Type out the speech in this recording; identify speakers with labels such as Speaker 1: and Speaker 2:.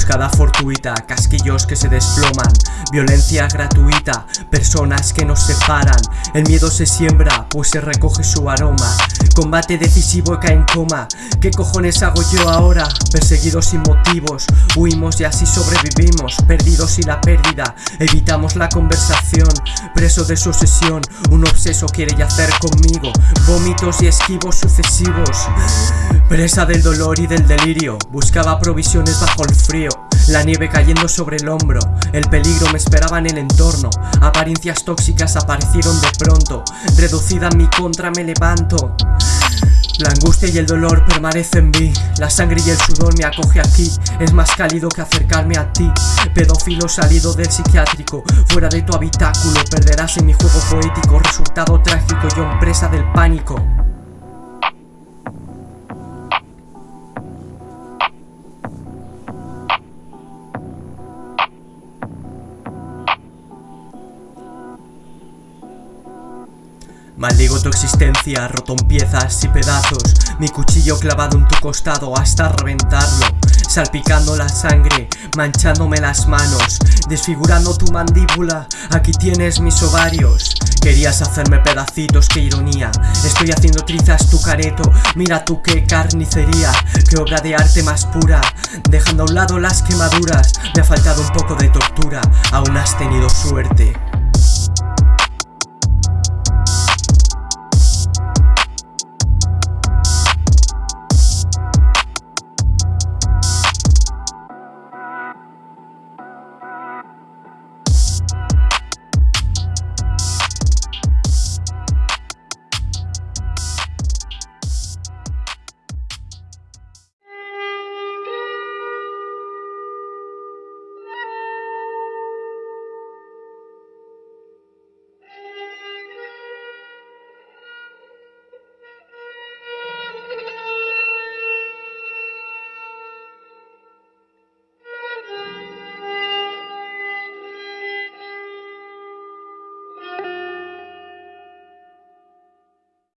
Speaker 1: emboscada fortuita, casquillos que se desploman, violencia gratuita, personas que nos separan, el miedo se siembra, pues se recoge su aroma, combate decisivo y cae en coma, ¿qué cojones hago yo ahora? Perseguidos sin motivos, huimos y así sobrevivimos, perdidos y la pérdida, evitamos la conversación, preso de su obsesión, un obseso quiere yacer conmigo, vómitos y esquivos sucesivos, presa del dolor y del delirio, buscaba provisiones bajo el frío, la nieve cayendo sobre el hombro, el peligro me esperaba en el entorno Apariencias tóxicas aparecieron de pronto Reducida en mi contra me levanto. La angustia y el dolor permanecen en mí La sangre y el sudor me acoge aquí Es más cálido que acercarme a ti. Pedófilo salido del psiquiátrico Fuera de tu habitáculo Perderás en mi juego poético Resultado trágico yo presa del pánico Maldigo tu existencia, roto en piezas y pedazos. Mi cuchillo clavado en tu costado hasta reventarlo. Salpicando la sangre, manchándome las manos. Desfigurando tu mandíbula, aquí tienes mis ovarios. Querías hacerme pedacitos, qué ironía. Estoy haciendo trizas tu careto Mira tú qué carnicería. Qué obra de arte más pura Dejando a un lado las quemaduras. Me ha faltado un poco de tortura Aún has tenido suerte